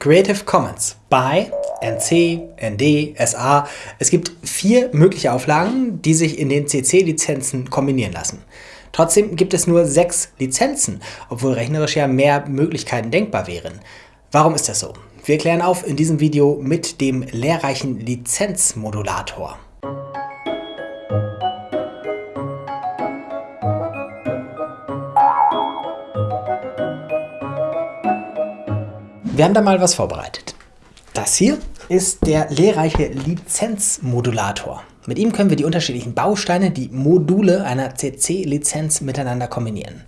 Creative Commons by NC, ND, SA. Es gibt vier mögliche Auflagen, die sich in den CC-Lizenzen kombinieren lassen. Trotzdem gibt es nur sechs Lizenzen, obwohl rechnerisch ja mehr Möglichkeiten denkbar wären. Warum ist das so? Wir klären auf in diesem Video mit dem lehrreichen Lizenzmodulator. Wir haben da mal was vorbereitet. Das hier ist der lehrreiche Lizenzmodulator. Mit ihm können wir die unterschiedlichen Bausteine, die Module einer CC-Lizenz miteinander kombinieren.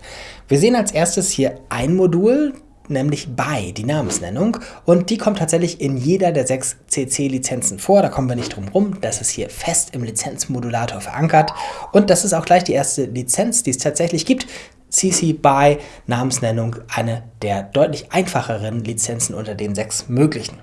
Wir sehen als erstes hier ein Modul, nämlich BY, die Namensnennung. Und die kommt tatsächlich in jeder der sechs CC-Lizenzen vor. Da kommen wir nicht drum rum. Das ist hier fest im Lizenzmodulator verankert. Und das ist auch gleich die erste Lizenz, die es tatsächlich gibt. CC BY Namensnennung eine der deutlich einfacheren Lizenzen unter den sechs möglichen.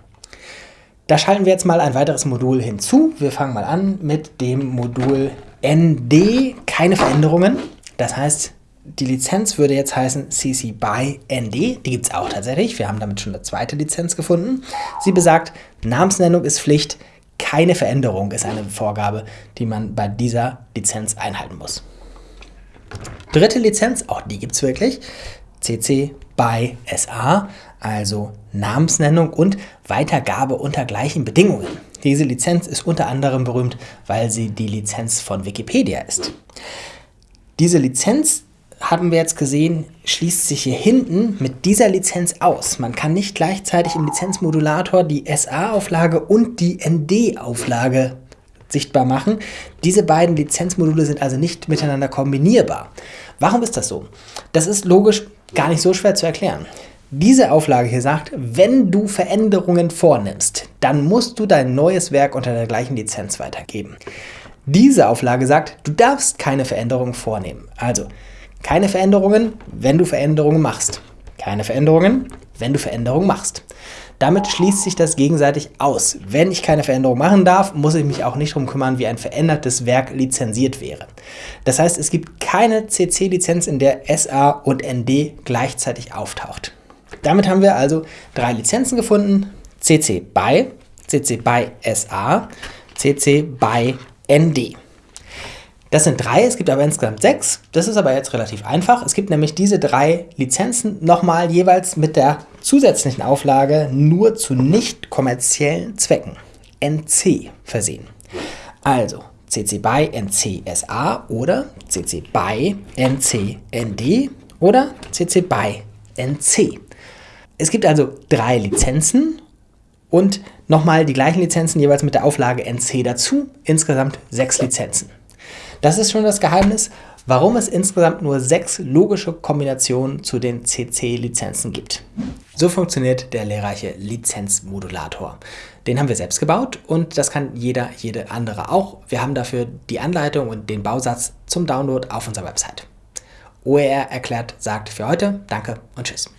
Da schalten wir jetzt mal ein weiteres Modul hinzu. Wir fangen mal an mit dem Modul ND, keine Veränderungen. Das heißt, die Lizenz würde jetzt heißen CC BY ND. Die gibt es auch tatsächlich. Wir haben damit schon eine zweite Lizenz gefunden. Sie besagt, Namensnennung ist Pflicht, keine Veränderung ist eine Vorgabe, die man bei dieser Lizenz einhalten muss. Dritte Lizenz, auch die gibt es wirklich, CC BY SA, also Namensnennung und Weitergabe unter gleichen Bedingungen. Diese Lizenz ist unter anderem berühmt, weil sie die Lizenz von Wikipedia ist. Diese Lizenz, haben wir jetzt gesehen, schließt sich hier hinten mit dieser Lizenz aus. Man kann nicht gleichzeitig im Lizenzmodulator die SA-Auflage und die ND-Auflage sichtbar machen. Diese beiden Lizenzmodule sind also nicht miteinander kombinierbar. Warum ist das so? Das ist logisch gar nicht so schwer zu erklären. Diese Auflage hier sagt, wenn du Veränderungen vornimmst, dann musst du dein neues Werk unter der gleichen Lizenz weitergeben. Diese Auflage sagt, du darfst keine Veränderungen vornehmen. Also keine Veränderungen, wenn du Veränderungen machst. Keine Veränderungen, wenn du Veränderungen machst. Damit schließt sich das gegenseitig aus. Wenn ich keine Veränderung machen darf, muss ich mich auch nicht darum kümmern, wie ein verändertes Werk lizenziert wäre. Das heißt, es gibt keine CC-Lizenz, in der SA und ND gleichzeitig auftaucht. Damit haben wir also drei Lizenzen gefunden. CC BY, CC BY SA, CC BY ND. Das sind drei, es gibt aber insgesamt sechs. Das ist aber jetzt relativ einfach. Es gibt nämlich diese drei Lizenzen nochmal jeweils mit der zusätzlichen Auflage nur zu nicht kommerziellen Zwecken, NC, versehen. Also CC BY NC SA oder CC BY NC ND oder CC BY NC. Es gibt also drei Lizenzen und nochmal die gleichen Lizenzen jeweils mit der Auflage NC dazu, insgesamt sechs Lizenzen. Das ist schon das Geheimnis, warum es insgesamt nur sechs logische Kombinationen zu den CC-Lizenzen gibt. So funktioniert der lehrreiche Lizenzmodulator. Den haben wir selbst gebaut und das kann jeder, jede andere auch. Wir haben dafür die Anleitung und den Bausatz zum Download auf unserer Website. OER erklärt sagt für heute Danke und Tschüss.